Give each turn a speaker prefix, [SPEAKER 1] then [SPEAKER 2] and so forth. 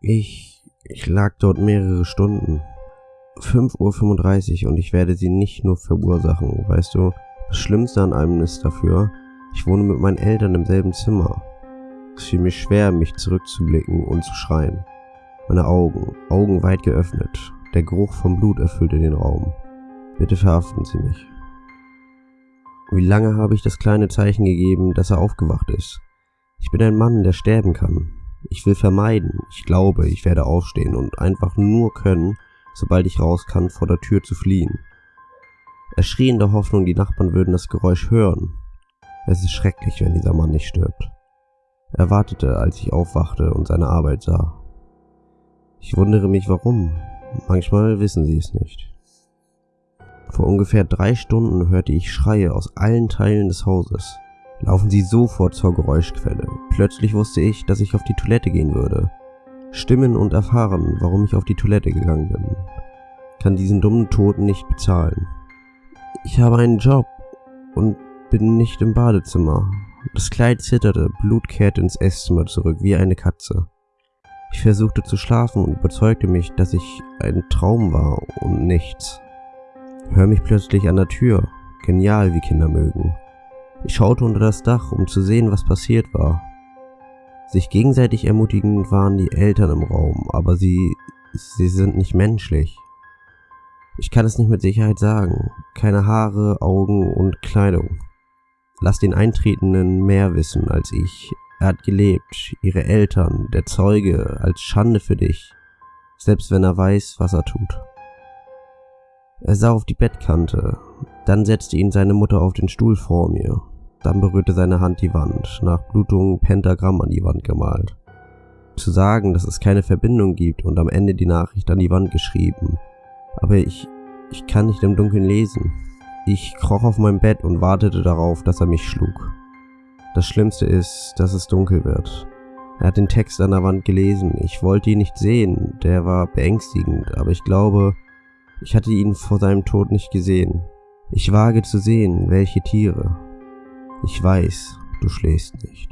[SPEAKER 1] Ich, ich lag dort mehrere Stunden. 5.35 Uhr und ich werde sie nicht nur verursachen, weißt du? Das Schlimmste an allem ist dafür, ich wohne mit meinen Eltern im selben Zimmer. Es fiel mir schwer, mich zurückzublicken und zu schreien. Meine Augen, Augen weit geöffnet. Der Geruch vom Blut erfüllte den Raum. Bitte verhaften Sie mich. Wie lange habe ich das kleine Zeichen gegeben, dass er aufgewacht ist? Ich bin ein Mann, der sterben kann. Ich will vermeiden, ich glaube, ich werde aufstehen und einfach nur können, sobald ich raus kann, vor der Tür zu fliehen. Er schrie in der Hoffnung, die Nachbarn würden das Geräusch hören. Es ist schrecklich, wenn dieser Mann nicht stirbt. Er wartete, als ich aufwachte und seine Arbeit sah. Ich wundere mich warum. Manchmal wissen sie es nicht. Vor ungefähr drei Stunden hörte ich Schreie aus allen Teilen des Hauses. Laufen Sie sofort zur Geräuschquelle. Plötzlich wusste ich, dass ich auf die Toilette gehen würde. Stimmen und erfahren, warum ich auf die Toilette gegangen bin. Kann diesen dummen Toten nicht bezahlen. Ich habe einen Job und bin nicht im Badezimmer. Das Kleid zitterte, Blut kehrte ins Esszimmer zurück wie eine Katze. Ich versuchte zu schlafen und überzeugte mich, dass ich ein Traum war und nichts. Hör mich plötzlich an der Tür, genial wie Kinder mögen. Ich schaute unter das Dach, um zu sehen, was passiert war. Sich gegenseitig ermutigend waren die Eltern im Raum, aber sie, sie sind nicht menschlich. Ich kann es nicht mit Sicherheit sagen. Keine Haare, Augen und Kleidung. Lass den Eintretenden mehr wissen als ich. Er hat gelebt, ihre Eltern, der Zeuge, als Schande für dich, selbst wenn er weiß, was er tut. Er sah auf die Bettkante, dann setzte ihn seine Mutter auf den Stuhl vor mir, dann berührte seine Hand die Wand, nach Blutung Pentagramm an die Wand gemalt. Zu sagen, dass es keine Verbindung gibt und am Ende die Nachricht an die Wand geschrieben. Aber ich, ich kann nicht im Dunkeln lesen. Ich kroch auf mein Bett und wartete darauf, dass er mich schlug. Das Schlimmste ist, dass es dunkel wird. Er hat den Text an der Wand gelesen. Ich wollte ihn nicht sehen, der war beängstigend, aber ich glaube, ich hatte ihn vor seinem Tod nicht gesehen. Ich wage zu sehen, welche Tiere. Ich weiß, du schläfst nicht.